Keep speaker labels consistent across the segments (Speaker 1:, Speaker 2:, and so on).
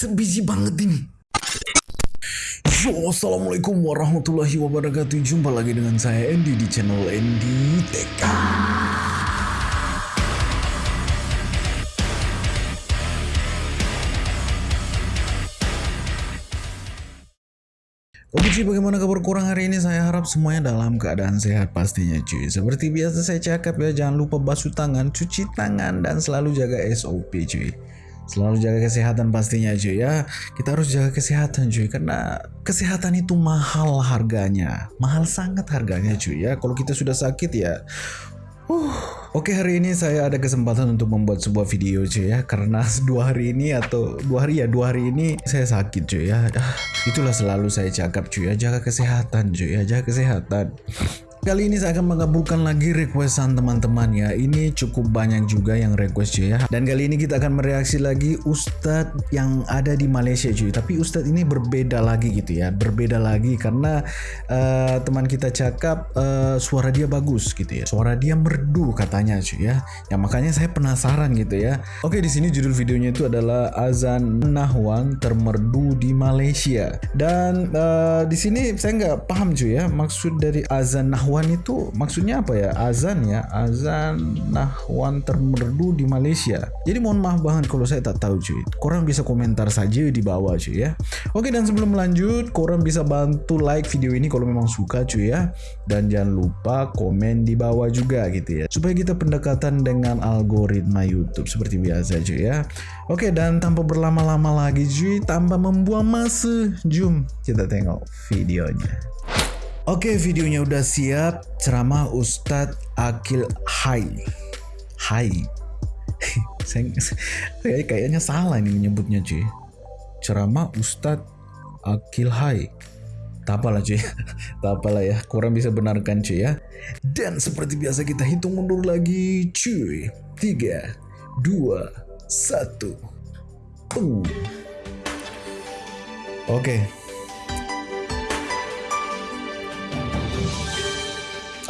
Speaker 1: sebiji, banget ini. Yo, Assalamualaikum warahmatullahi wabarakatuh. Jumpa lagi dengan saya Andy di channel Andy TK. Oke cuy, bagaimana kabar kurang hari ini? Saya harap semuanya dalam keadaan sehat pastinya cuy. Seperti biasa saya cakap ya, jangan lupa basuh tangan, cuci tangan, dan selalu jaga SOP cuy. Selalu jaga kesehatan pastinya cuy ya. Kita harus jaga kesehatan cuy, karena kesehatan itu mahal harganya. Mahal sangat harganya cuy ya. Kalau kita sudah sakit ya, Uh, Oke hari ini saya ada kesempatan untuk membuat sebuah video cuy ya Karena dua hari ini atau dua hari ya dua hari ini saya sakit cuy ya ah, Itulah selalu saya cakap cuy ya Jaga kesehatan cuy ya jaga kesehatan Kali ini saya akan mengabulkan lagi requestan teman-teman ya. Ini cukup banyak juga yang request cuy ya. Dan kali ini kita akan mereaksi lagi Ustadz yang ada di Malaysia cuy. Tapi Ustadz ini berbeda lagi gitu ya. Berbeda lagi karena uh, teman kita cakap uh, suara dia bagus gitu ya. Suara dia merdu katanya cuy ya. Ya makanya saya penasaran gitu ya. Oke di sini judul videonya itu adalah Azan Nahwan termerdu di Malaysia. Dan uh, di sini saya nggak paham cuy ya. Maksud dari Azan Nahwan Nahwan itu maksudnya apa ya? Azan ya, azan Nahwan termerdu di Malaysia. Jadi mohon maaf banget kalau saya tak tahu cuy. Korang bisa komentar saja di bawah cuy ya. Oke dan sebelum lanjut, korang bisa bantu like video ini kalau memang suka cuy ya. Dan jangan lupa komen di bawah juga gitu ya. Supaya kita pendekatan dengan algoritma YouTube seperti biasa cuy ya. Oke dan tanpa berlama-lama lagi cuy, tanpa membuang masa, jom kita tengok videonya. Oke, videonya udah siap. Ceramah Ustadz Akil Hai. Hai. Saya kayaknya salah ini menyebutnya, cuy. Ceramah Ustadz Akil Hai. Tak apalah cuy, tak apalah ya, kurang bisa benarkan cuy ya. Dan seperti biasa kita hitung mundur lagi cuy. 3, 2, 1. Oke.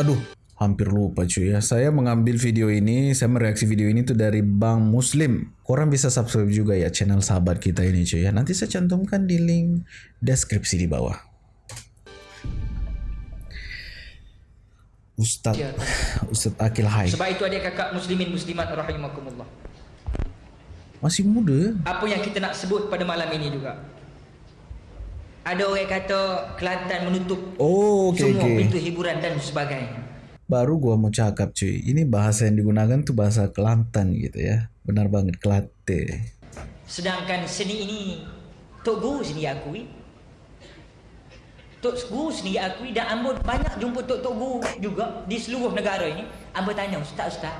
Speaker 1: Aduh, hampir lupa cuy ya. Saya mengambil video ini, saya mereaksi video ini tuh dari Bang Muslim. Korang bisa subscribe juga ya channel sahabat kita ini cuy ya. Nanti saya cantumkan di link deskripsi di bawah. Ustaz ya. Ustaz Akil Hai.
Speaker 2: Sebab itu adik kakak muslimin muslimat rahimakumullah.
Speaker 1: Masih muda.
Speaker 2: Apa yang kita nak sebut pada malam ini juga. Ada orang kata Kelantan menutup
Speaker 1: oh, okay,
Speaker 2: semua
Speaker 1: okay.
Speaker 2: pintu hiburan dan sebagainya.
Speaker 1: Baru gua mau cakap cuy. Ini bahasa yang digunakan tuh bahasa Kelantan gitu ya. Benar banget Kelate.
Speaker 2: Sedangkan seni ini Tok Guru sendiri akui. Tok Guru sendiri akui dan ambo banyak jumpa Tok Tok Guru juga di seluruh negara ini. Ambo tanya Ustaz Ustaz.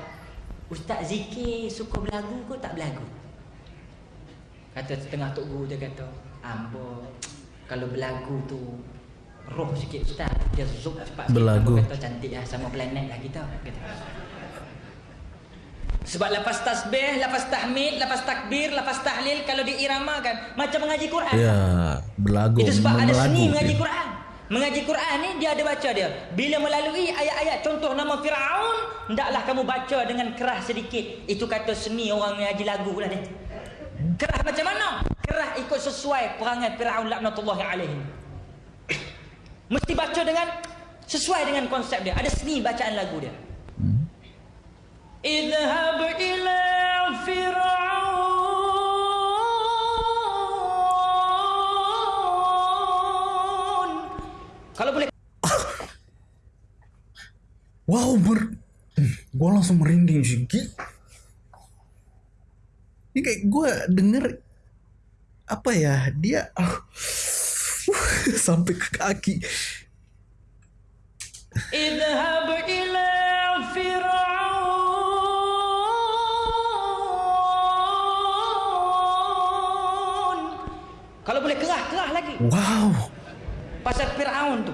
Speaker 2: Ustaz zikir suka berlagu ke tak berlagu? Kata setengah Tok Guru dia kata, Ambo kalau berlagu tu roh sikit ustaz dia zup cepat
Speaker 1: berlagu
Speaker 2: kata cantik lah sama planet lah kita kata. sebab lepas tasbih, lepas tahmid, lepas takbir, lepas tahlil kalau diiramakan macam mengaji Quran.
Speaker 1: Ya, berlagu.
Speaker 2: Itu sebab ada seni mengaji Quran. Mengaji Quran ni dia ada baca dia. Bila melalui ayat-ayat contoh nama Firaun, hendaklah kamu baca dengan keras sedikit. Itu kata seni orang mengaji lagu lah dia. Keras macam mana? Keras ikut sesuai perangai Firaun laknatullahi alaihi. Mesti baca dengan sesuai dengan konsep dia. Ada seni bacaan lagu dia. Idhab ila Firaun. Kalau boleh
Speaker 1: Wow, ber... Gue langsung merinding sih. Ini kayak gue denger apa ya dia uh, sampai ke kaki.
Speaker 2: Idhab ila Fir'aun. Kalau boleh kerah, kerah lagi.
Speaker 1: Wow.
Speaker 2: Pasal Fir'aun tu.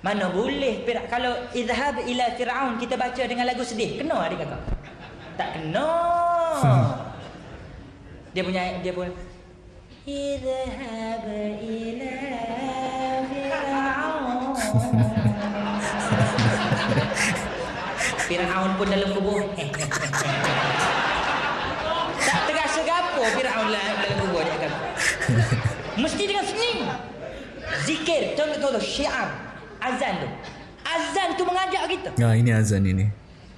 Speaker 2: Mana boleh kalau idhab ila Fir'aun kita baca dengan lagu sedih. Kena adik kakak tak kena. Dia punya dia pun Idhab ila Fir'aun pun dalam kubur Tak terasa apa Firaun lah dalam kubur dia kata. Mesti dengan seni. Zikir, contoh-contoh syiar, azan tu. Azan tu mengajak kita.
Speaker 1: Nah ini azan ini.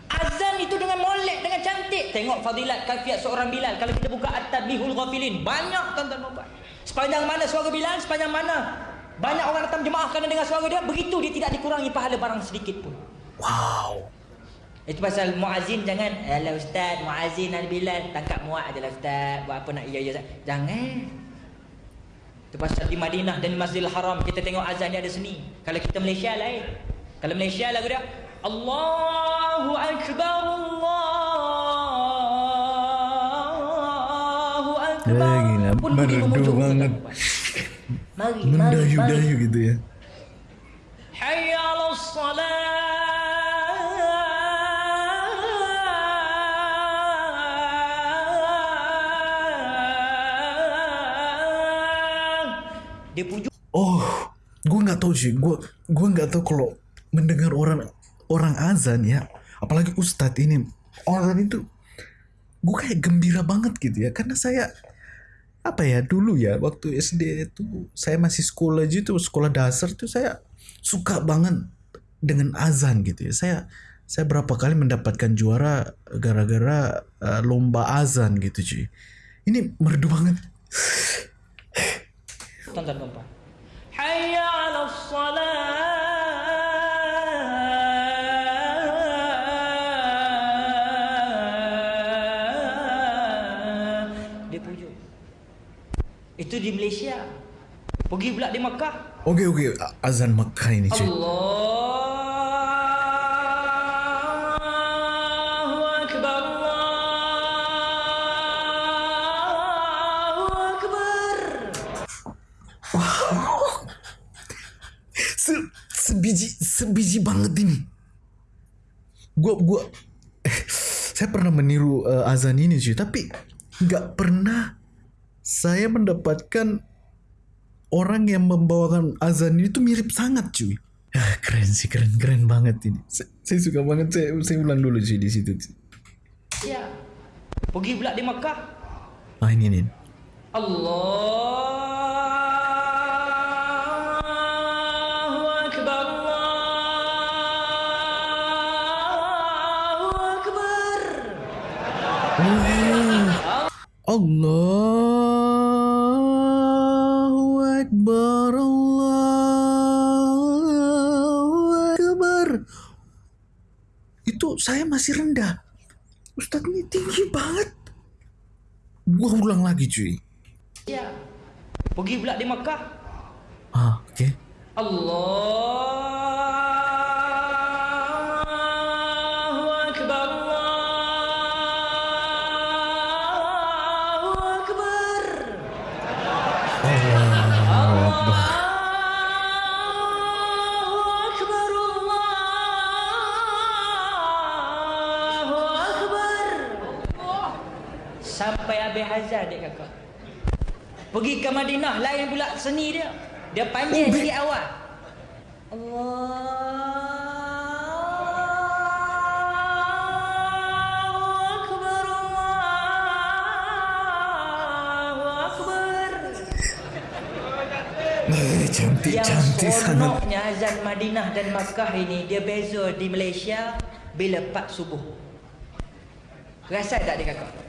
Speaker 2: Azan itu dengan molek, dengan cantik. Tengok fadilat kafiat seorang Bilal. Kalau kita buka At-Tabihul Ghafilin. Banyak tuan-tuan dan Sepanjang mana suara Bilal, sepanjang mana banyak orang datang jemaah kerana dengar suara dia. Begitu dia tidak dikurangi pahala barang sedikit pun.
Speaker 1: Wow.
Speaker 2: Itu pasal muazin jangan Alah ustaz muazin ada Bilal Tangkap muat je ustaz Buat apa nak iya iya Jangan Itu pasal di Madinah dan Masjidil Haram Kita tengok azan ni ada seni Kalau kita Malaysia lain Kalau Malaysia lagu dia Allahu Akbar
Speaker 1: Eh, gila. Merdu banget.
Speaker 2: Mari Mari mari
Speaker 1: Mendayu-dayu gitu ya.
Speaker 2: Hayya
Speaker 1: Oh, gue nggak tahu sih. Gue gue nggak tahu kalau mendengar orang orang azan ya, apalagi ustadz ini orang itu, gue kayak gembira banget gitu ya, karena saya apa ya dulu ya waktu SD itu saya masih sekolah gitu sekolah dasar tuh saya suka banget dengan azan gitu ya. Saya saya berapa kali mendapatkan juara gara-gara uh, lomba azan gitu cuy ini merdu banget.
Speaker 2: Tonton tuan Hayya ala salat Itu di Malaysia. Pergi pula di Makkah
Speaker 1: oke oke azan Mekah ini cuy
Speaker 2: Allahu Akbar Allahu Akbar.
Speaker 1: Se sebiji sebiji banget ini. Gua gua saya pernah meniru uh, azan ini cuy, tapi nggak pernah saya mendapatkan orang yang membawakan azan ini tuh mirip sangat cuy. Ah, keren sih, keren keren banget ini. Saya, saya suka banget saya saya ulang dulu cuy di situ. Cuy.
Speaker 2: Ya Pergi pula di Makkah
Speaker 1: Ah ini nih.
Speaker 2: Allahu Akbar Allahu Akbar
Speaker 1: Allahu Akbar Allahu Akbar. Itu saya masih rendah. Ustadz ini tinggi banget. Gua ulang lagi cuy.
Speaker 2: Ya. Pergi pula di Makkah
Speaker 1: Ah oke okay.
Speaker 2: Allahu Sampai habis hazard dek kakak. Pergi ke Madinah lain pula seni dia. Dia panjang
Speaker 1: Oh,
Speaker 2: sikit awal
Speaker 1: Eh, Cantik
Speaker 2: Yang
Speaker 1: cantik sangat.
Speaker 2: seronoknya azan Madinah dan Makkah ini Dia beza di Malaysia Bila 4 subuh. Rasa tak dia kakak?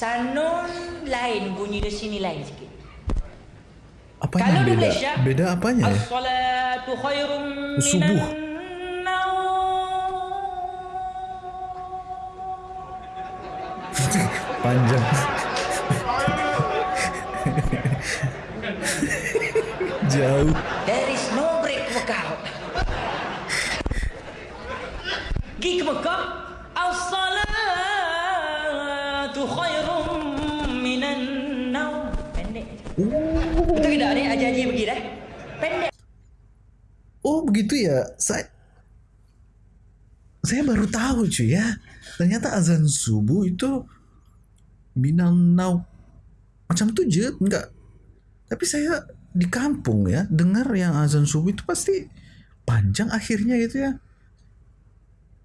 Speaker 2: Sanun lain bunyi di sini lain sikit
Speaker 1: Apanya
Speaker 2: Kalau di
Speaker 1: beda?
Speaker 2: Malaysia
Speaker 1: Beda apanya ya?
Speaker 2: As-salatu khairum
Speaker 1: Subuh. Panjang Jauh
Speaker 2: There is no break workout. Ke Mekah.
Speaker 1: Begitu ya Saya Saya baru tahu cuy ya Ternyata azan subuh itu Minanau Macam itu je Enggak Tapi saya di kampung ya Dengar yang azan subuh itu pasti Panjang akhirnya gitu ya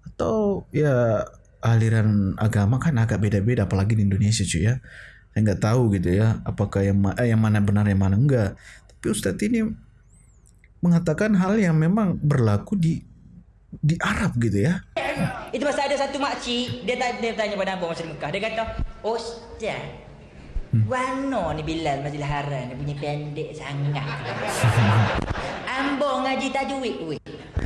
Speaker 1: Atau ya aliran agama kan agak beda-beda apalagi di Indonesia cuy ya. Saya nggak tahu gitu ya apakah yang eh, yang mana benar yang mana enggak. Tapi Ustadz ini mengatakan hal yang memang berlaku di di Arab gitu ya.
Speaker 2: Itu pasal ada satu makcik dia, ta- dia tanya pada abang masa di Mekah. Dia kata, "Ustaz, Wano ni Bilal Masjidil Haram ni punya pendek sangat. Ambo ngaji tajwid weh.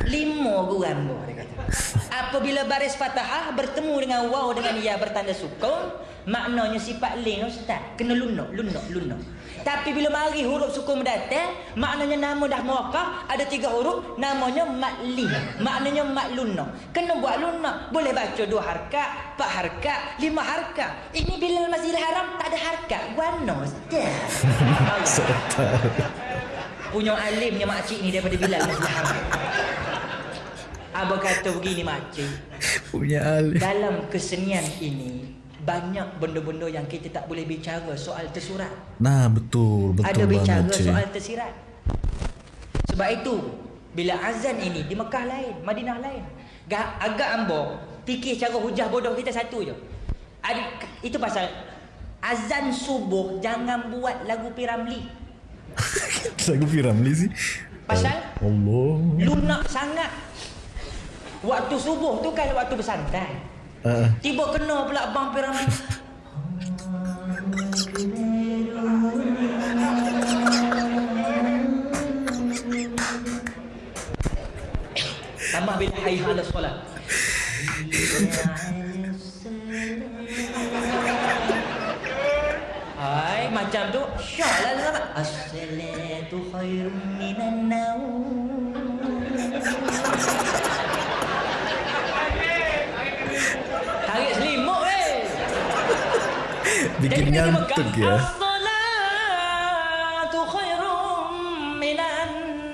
Speaker 2: Lima guru ambo dia kata. Apabila baris Fatahah bertemu dengan waw dengan ya bertanda sukun, maknanya sifat lin ustaz, kena lunak, lunak, lunak. Tapi bila mari huruf sukun mendatang, maknanya nama dah muwakkaf, ada tiga huruf, namanya matli. Maknanya mat lunak. Kena buat lunak. Boleh baca dua harkat, empat harkat, lima harkat. Ini bila Masjidil Haram tak ada harkat. Guano ustaz. Punya alimnya makcik ni daripada Bilal Masjidil Haram. Abang kata begini makcik.
Speaker 1: Punya alih.
Speaker 2: Dalam kesenian ini banyak benda-benda yang kita tak boleh bicara soal tersurat.
Speaker 1: Nah betul betul
Speaker 2: Ada bicara
Speaker 1: banget
Speaker 2: soal tersirat. Sebab itu bila azan ini di Mekah lain, Madinah lain. Ga- Agak ambo fikir cara hujah bodoh kita satu je. Ada, itu pasal azan subuh jangan buat lagu Piramli.
Speaker 1: Lagu Piramli sih.
Speaker 2: Pasal
Speaker 1: Allah.
Speaker 2: lunak sangat. Waktu subuh tu kan waktu bersantai.
Speaker 1: Uh,
Speaker 2: Tiba kena pula bang Piramli. Tambah bila hayya ala solat. Jadi
Speaker 1: ngantuk
Speaker 2: pegang,
Speaker 1: ya.
Speaker 2: As-salatu khairum minan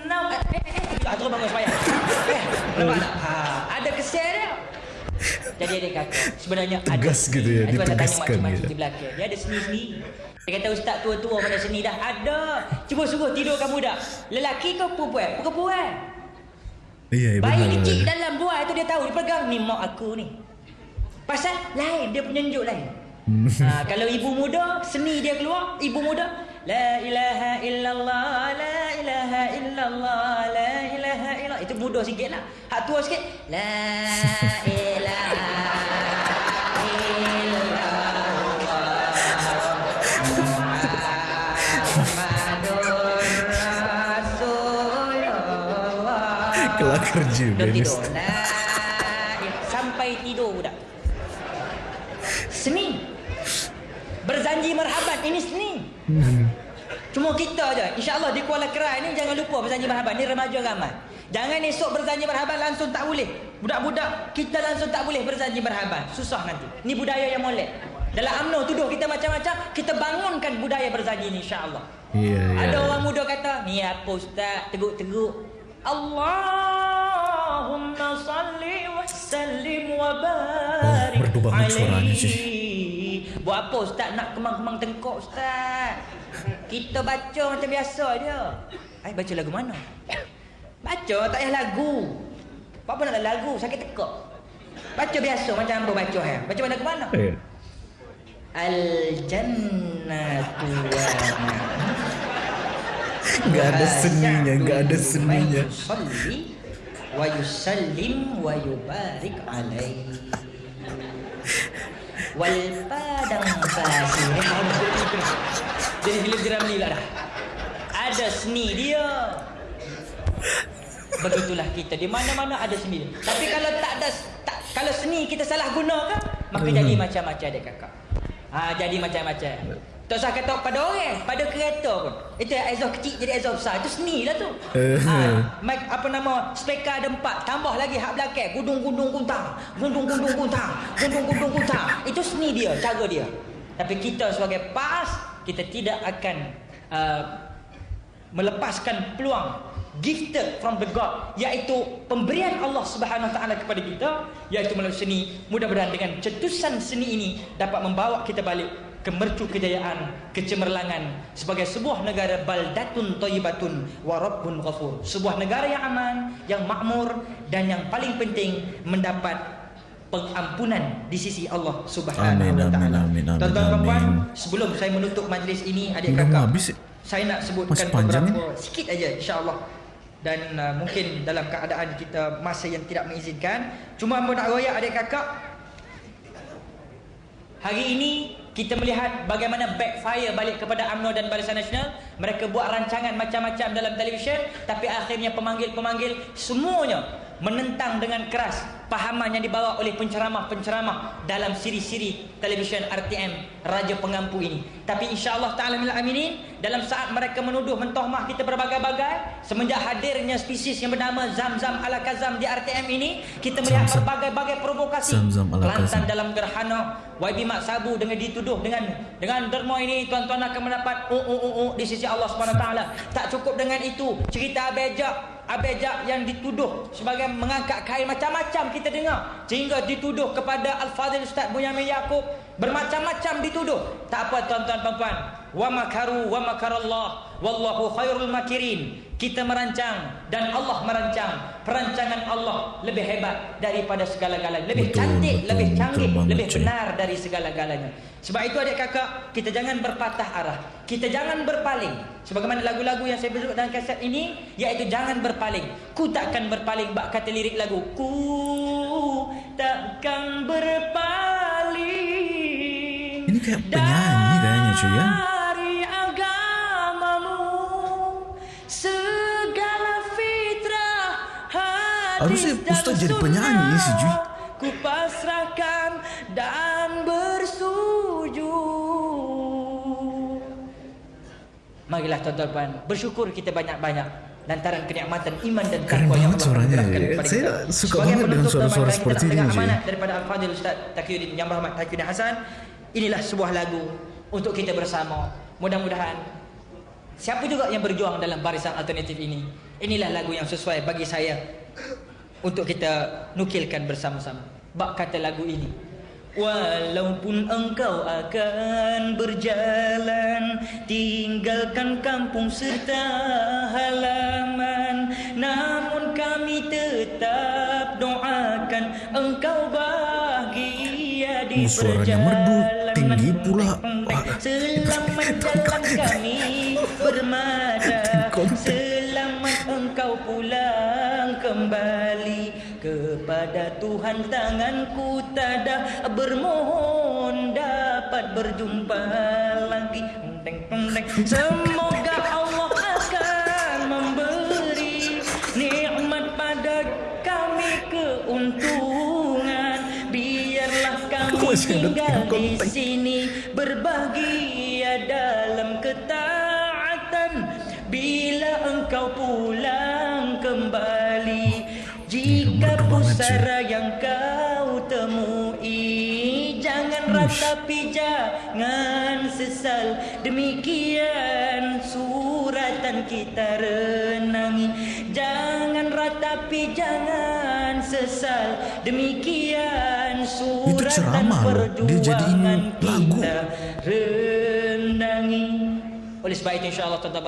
Speaker 2: naum. Eh, eh, eh. Ah, terus bangun sembahyang. Eh, nampak tak? Ha, ada kesan dia. Jadi dia kata, sebenarnya ada
Speaker 1: Tegas gitu ya, ditegaskan gitu.
Speaker 2: di belakang. Dia ada seni-seni. Dia kata ustaz tua-tua pada seni dah ada. Cuba suruh tidur kamu dah. Lelaki ke perempuan? Perempuan.
Speaker 1: Iya, iya
Speaker 2: Bayi
Speaker 1: benar.
Speaker 2: kecil
Speaker 1: benar.
Speaker 2: dalam buah itu dia tahu dia pegang ni mak aku ni. Pasal lain dia penunjuk lain.
Speaker 1: Hmm.
Speaker 2: ha, kalau ibu muda seni dia keluar, ibu muda la ilaha illallah la ilaha illallah la ilaha illallah itu muda sikitlah. Hak tua sikit la ilaha illallah Rasulullah
Speaker 1: Kelakar juga
Speaker 2: Dah tidur sampai tidur budak. Seni. Berzanji marhaban ini seni. Cuma kita je. InsyaAllah di Kuala Kerai ni jangan lupa berzanji marhaban. Ni remaja ramai. Jangan esok berzanji marhaban langsung tak boleh. Budak-budak kita langsung tak boleh berzanji marhaban. Susah nanti. Ni budaya yang molek. Dalam UMNO tuduh kita macam-macam, kita bangunkan budaya berzanji ni insya-Allah.
Speaker 1: Iya, iya.
Speaker 2: Ada orang muda kata, ni apa ustaz? Teguk-teguk. Allahumma salli wa sallim wa barik
Speaker 1: Oh, merdu banget suaranya,
Speaker 2: alaihi. Buat apa ustaz nak kemang-kemang tengkok ustaz? Kita baca macam biasa dia. Eh baca lagu mana? Baca tak payah lagu. Apa nak lagu? Sakit tekak. Baca biasa macam apa baca ya. Baca lagu mana?
Speaker 1: Iya.
Speaker 2: Al jannatu wa
Speaker 1: Nggak ada seninya, nggak ada seninya.
Speaker 2: Yusalli wa yusallim wa yubarik alaihi. Wal padang pasir. Jadi filem Jeramli lah dah. Ada seni dia. Begitulah kita di mana-mana ada seni. dia. Tapi kalau tak ada tak, kalau seni kita salah gunakan maka jadi macam-macam dia kakak. Ha, jadi macam-macam. Tak usah kata pada orang, pada kereta pun. Itu exhaust kecil jadi exhaust besar. Itu seni lah tu. ha, mic, apa nama, speaker ada empat. Tambah lagi hak belakang. Gundung-gundung kuntang. Gundung-gundung kuntang. Gundung-gundung kuntang. Itu seni dia, cara dia. Tapi kita sebagai PAS, kita tidak akan uh, melepaskan peluang gifted from the God iaitu pemberian Allah Subhanahu taala kepada kita iaitu melalui seni mudah-mudahan dengan cetusan seni ini dapat membawa kita balik ke mercu kejayaan kecemerlangan sebagai sebuah negara baldatun thayyibatun wa rabbun ghafur sebuah negara yang aman yang makmur dan yang paling penting mendapat pengampunan di sisi Allah Subhanahu wa taala. Tuan-tuan puan, sebelum saya menutup majlis ini adik kakak,
Speaker 1: ya?
Speaker 2: saya nak sebutkan beberapa sikit aja insya-Allah. Dan uh, mungkin dalam keadaan kita masa yang tidak mengizinkan, cuma mau nak royak adik kakak Hari ini kita melihat bagaimana backfire balik kepada UMNO dan Barisan Nasional. Mereka buat rancangan macam-macam dalam televisyen tapi akhirnya pemanggil-pemanggil semuanya menentang dengan keras pahaman yang dibawa oleh penceramah-penceramah dalam siri-siri televisyen RTM Raja Pengampu ini. Tapi insya-Allah taala minal aminin dalam saat mereka menuduh mentohmah kita berbagai-bagai semenjak hadirnya spesies yang bernama Zamzam ala Kazam di RTM ini kita melihat berbagai-bagai provokasi
Speaker 1: Kazam.
Speaker 2: dalam gerhana YB Mak Sabu dengan dituduh dengan dengan derma ini tuan-tuan akan mendapat uh, uh, uh, uh, di sisi Allah Subhanahu Taala. Tak cukup dengan itu, cerita abejak abejak yang dituduh sebagai mengangkat kain macam-macam kita dengar. Sehingga dituduh kepada Al-Fadhil Ustaz Bunyamin Yaakob. Bermacam-macam dituduh. Tak apa tuan-tuan dan puan wa makaru wa makarallah. Wallahu khairul makirin kita merancang dan Allah merancang. Perancangan Allah lebih hebat daripada segala-galanya. Lebih
Speaker 1: Betul,
Speaker 2: cantik
Speaker 1: betul,
Speaker 2: lebih
Speaker 1: betul
Speaker 2: canggih
Speaker 1: banget,
Speaker 2: lebih benar dari segala-galanya. Sebab itu adik kakak kita jangan berpatah arah. Kita jangan berpaling. Sebagaimana lagu-lagu yang saya sebut dalam kaset ini iaitu jangan berpaling. Ku takkan berpaling bak kata lirik lagu. Ku takkan berpaling.
Speaker 1: Ini kayak penyanyi kayaknya cuy ya. Harusnya Ustaz jadi penyanyi sih,
Speaker 2: sunnah ku pasrahkan dan bersujud Marilah tuan-tuan bersyukur kita banyak-banyak lantaran kenikmatan iman dan takwa yang Allah
Speaker 1: suaranya. Saya
Speaker 2: kita.
Speaker 1: suka
Speaker 2: Sebagai
Speaker 1: banget dengan suara-suara seperti ini,
Speaker 2: amanat daripada Al-Fadhil Ustaz Taqiyuddin Yang Rahmat Taqiyuddin Hasan. Inilah sebuah lagu untuk kita bersama. Mudah-mudahan siapa juga yang berjuang dalam barisan alternatif ini inilah lagu yang sesuai bagi saya untuk kita nukilkan bersama-sama bak kata lagu ini Walaupun engkau akan berjalan Tinggalkan kampung serta halaman Namun kami tetap doakan Engkau bahagia di
Speaker 1: Oh, suaranya merdu,
Speaker 2: perjalanan
Speaker 1: tinggi pula.
Speaker 2: Selamat jalan kami bermada Engkau pulang kembali. Kepada Tuhan tanganku tada Bermohon dapat berjumpa lagi. Teng, teng, teng. Semoga Allah akan memberi Nikmat pada kami keuntungan. Biarlah kami tinggal di sini berbahagia dalam ketaatan. Bila engkau pulang
Speaker 1: banget,
Speaker 2: pusara yang kau temui jangan ratapi jangan sesal. Demikian suratan kita renangi. Jangan ratapi jangan sesal. Demikian suratan
Speaker 1: ceramah loh. Dia jadiin
Speaker 2: perjuangan
Speaker 1: lagu.
Speaker 2: kita renangi. Oleh sebab itu insyaAllah tuan-tuan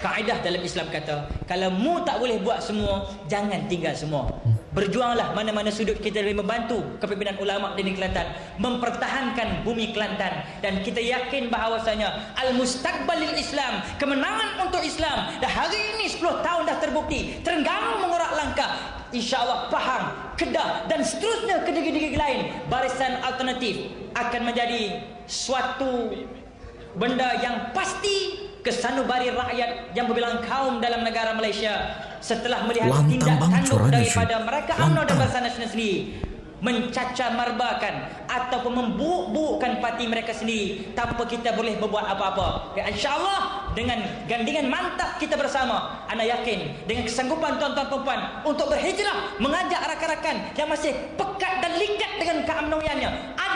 Speaker 2: Kaedah dalam Islam kata Kalau mu tak boleh buat semua Jangan tinggal semua. Berjuanglah mana-mana sudut kita boleh membantu Kepimpinan ulama di negeri Kelantan Mempertahankan bumi Kelantan. Dan kita yakin bahawasanya Al-Mustaqbalil Islam Kemenangan untuk Islam Dan hari ini 10 tahun dah terbukti. Terengganu mengerak langkah. InsyaAllah Pahang, Kedah dan seterusnya ke negeri-negeri lain. Barisan alternatif akan menjadi suatu benda yang pasti kesanubari rakyat yang berbilang kaum dalam negara Malaysia setelah melihat
Speaker 1: Lantang
Speaker 2: tindak tanduk daripada mereka UMNO dan. Barisan Nasional sendiri mencacah marbakan ataupun memburuk-burukkan parti mereka sendiri tanpa kita boleh berbuat apa-apa. Ya, InsyaAllah dengan gandingan mantap kita bersama, anda yakin dengan kesanggupan tuan-tuan perempuan untuk berhijrah mengajak rakan-rakan yang masih pekat dan likat dengan keamnoiannya,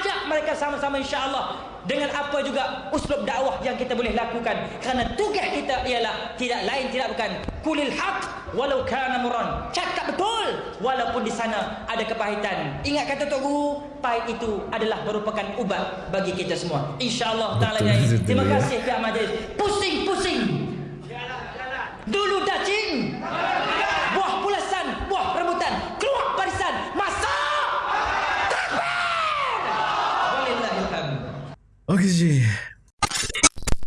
Speaker 2: ajak mereka sama-sama insya-Allah dengan apa juga uslub dakwah yang kita boleh lakukan. Kerana tugas kita ialah tidak lain tidak bukan kulil haq walau kana muran cakap betul walaupun di sana ada kepahitan. Ingat kata tok guru pahit itu adalah merupakan ubat bagi kita semua. Insyaallah taala terima kasih pihak majlis pusing-pusing. Dulu dacing buah pulasan buah rebutan keluar barisan masuk
Speaker 1: Oke cuy.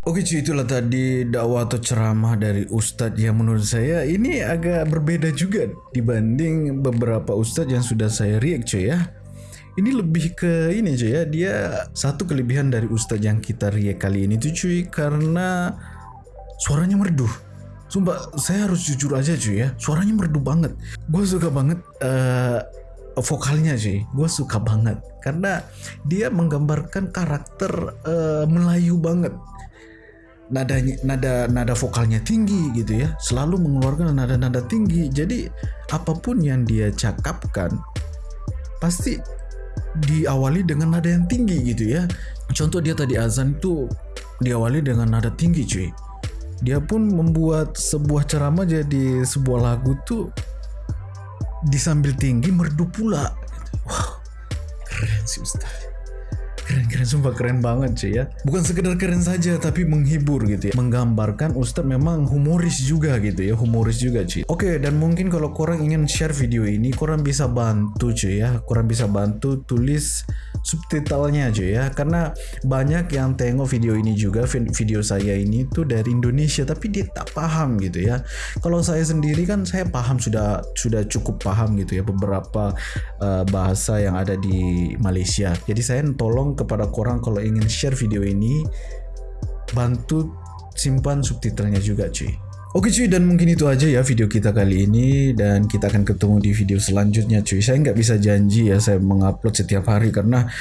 Speaker 1: Oke cuy itulah tadi dakwah atau ceramah dari Ustadz yang menurut saya ini agak berbeda juga dibanding beberapa Ustadz yang sudah saya react cuy ya. Ini lebih ke ini cuy ya dia satu kelebihan dari Ustadz yang kita react kali ini tuh cuy karena suaranya merdu. Sumpah saya harus jujur aja cuy ya suaranya merdu banget. Gue suka banget uh, vokalnya cuy. Gue suka banget. Karena dia menggambarkan karakter uh, Melayu banget. Nadanya nada nada vokalnya tinggi gitu ya. Selalu mengeluarkan nada-nada tinggi. Jadi apa pun yang dia cakapkan pasti diawali dengan nada yang tinggi gitu ya. Contoh dia tadi azan itu diawali dengan nada tinggi cuy. Dia pun membuat sebuah ceramah jadi sebuah lagu tuh disambil tinggi merdu pula wow keren sih Ustaz Keren-keren, sumpah keren banget cuy ya. Bukan sekedar keren saja, tapi menghibur gitu ya. Menggambarkan Ustadz memang humoris juga gitu ya, humoris juga cuy. Oke, dan mungkin kalau korang ingin share video ini, korang bisa bantu cuy ya. Korang bisa bantu tulis subtitlenya cuy ya. Karena banyak yang tengok video ini juga, video saya ini tuh dari Indonesia, tapi dia tak paham gitu ya. Kalau saya sendiri kan saya paham sudah sudah cukup paham gitu ya beberapa uh, bahasa yang ada di Malaysia. Jadi saya tolong kepada korang kalau ingin share video ini bantu simpan subtitlenya juga cuy Oke cuy. Dan mungkin itu aja ya video kita kali ini. Dan kita akan ketemu di video selanjutnya cuy. Saya nggak bisa janji ya. Saya mengupload setiap hari karena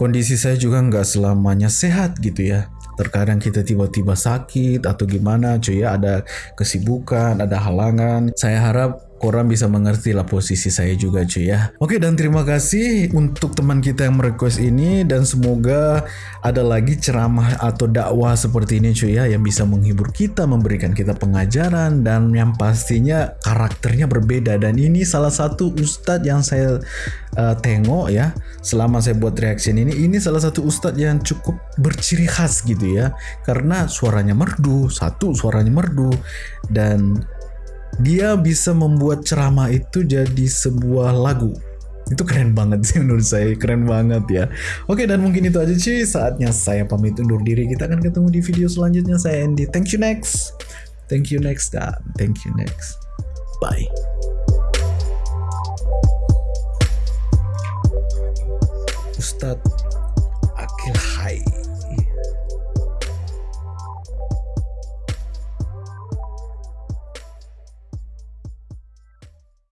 Speaker 1: kondisi saya juga nggak selamanya sehat gitu ya. Terkadang kita tiba-tiba sakit atau gimana cuy ya. Ada kesibukan ada halangan. Saya harap korang bisa mengerti lah posisi saya juga cuy ya. Oke dan terima kasih untuk teman kita yang merequest ini dan semoga ada lagi ceramah atau dakwah seperti ini cuy ya yang bisa menghibur kita, memberikan kita pengajaran dan yang pastinya karakternya berbeda dan ini salah satu ustadz yang saya uh, tengok ya selama saya buat reaction ini ini salah satu ustadz yang cukup berciri khas gitu ya karena suaranya merdu satu suaranya merdu dan dia bisa membuat ceramah itu jadi sebuah lagu. Itu keren banget sih menurut saya keren banget ya. Oke dan mungkin itu aja sih. Saatnya saya pamit undur diri. Kita akan ketemu di video selanjutnya. Saya Andy. Thank you next. Thank you next dan thank you next. Bye. Ustadz